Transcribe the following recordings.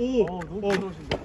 오. 어, 너무 어. 부드러우신데.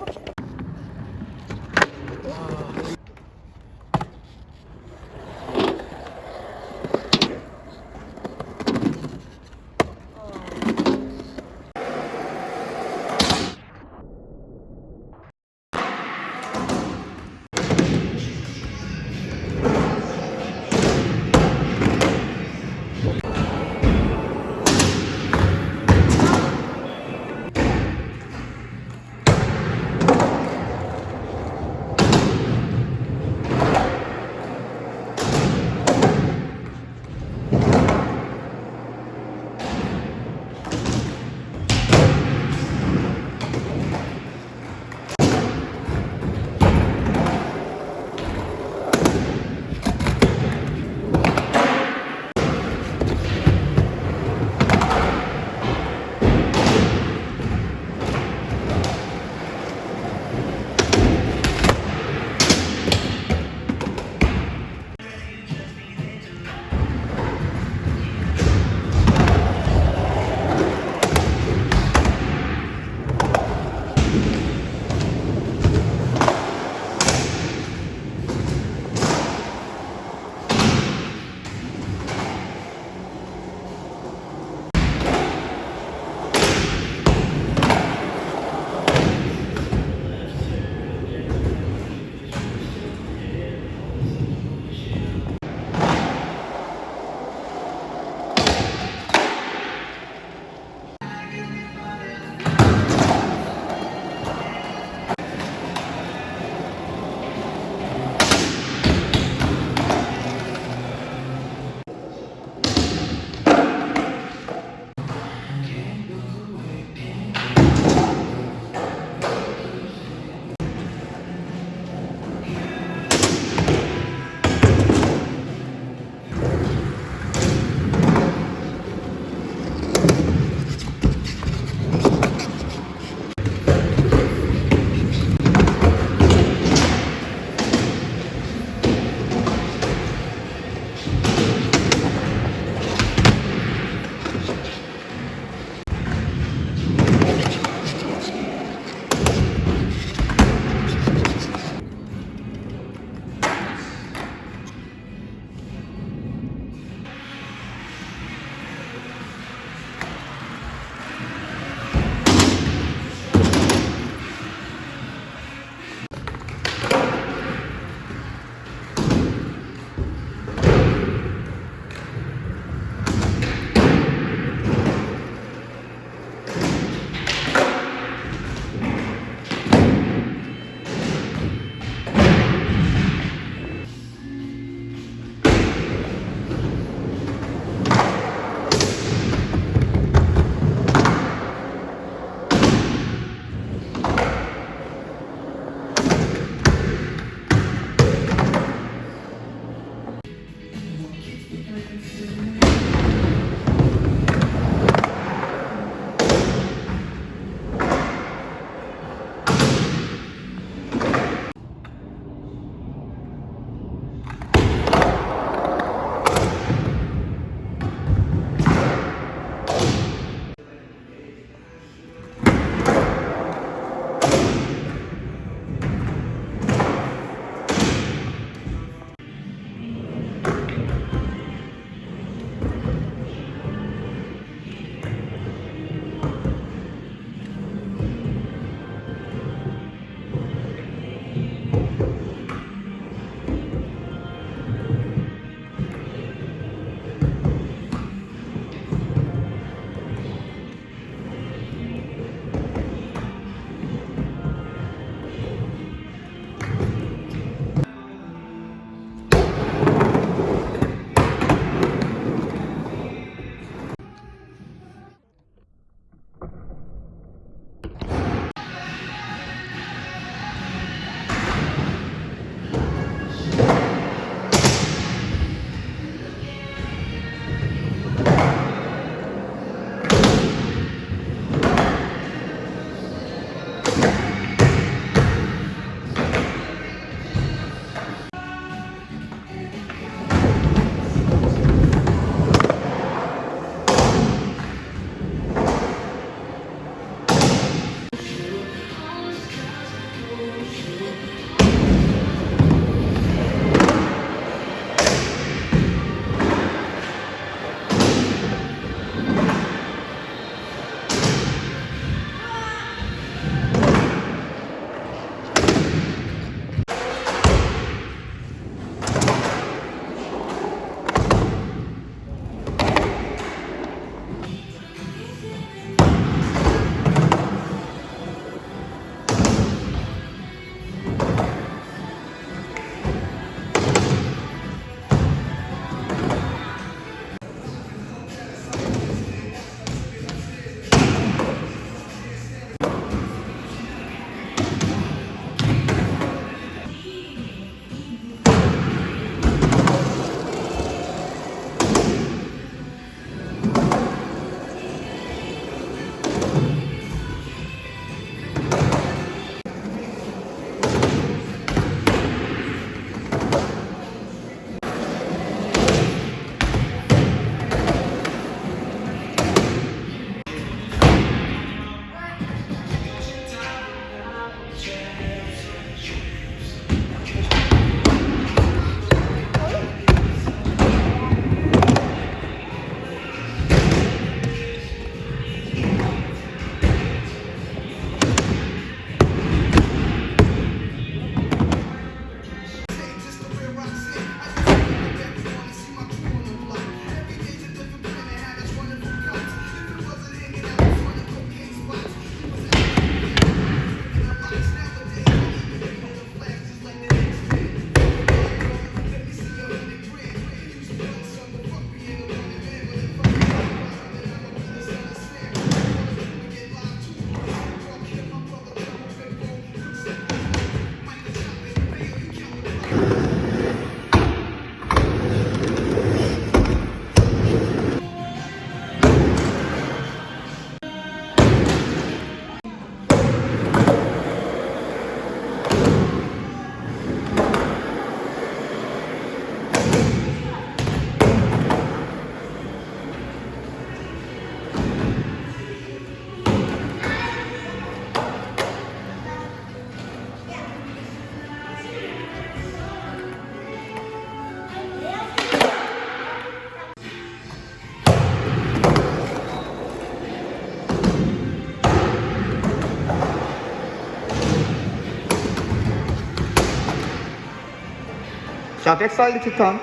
자 백사이드 튀턴